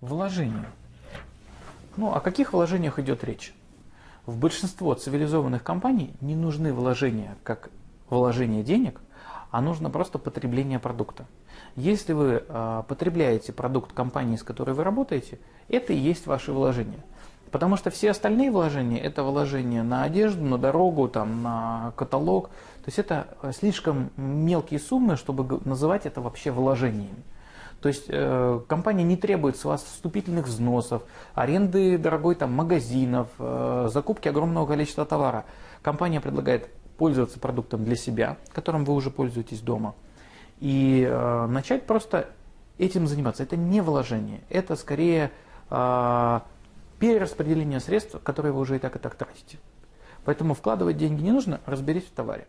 Вложения. Ну, о каких вложениях идет речь? В большинство цивилизованных компаний не нужны вложения как вложение денег, а нужно просто потребление продукта. Если вы э, потребляете продукт компании, с которой вы работаете, это и есть ваши вложения. Потому что все остальные вложения это вложения на одежду, на дорогу, там, на каталог. То есть это слишком мелкие суммы, чтобы называть это вообще вложениями. То есть э, компания не требует с вас вступительных взносов, аренды дорогой там, магазинов, э, закупки огромного количества товара. Компания предлагает пользоваться продуктом для себя, которым вы уже пользуетесь дома, и э, начать просто этим заниматься. Это не вложение, это скорее э, перераспределение средств, которые вы уже и так и так тратите. Поэтому вкладывать деньги не нужно, разберись в товаре.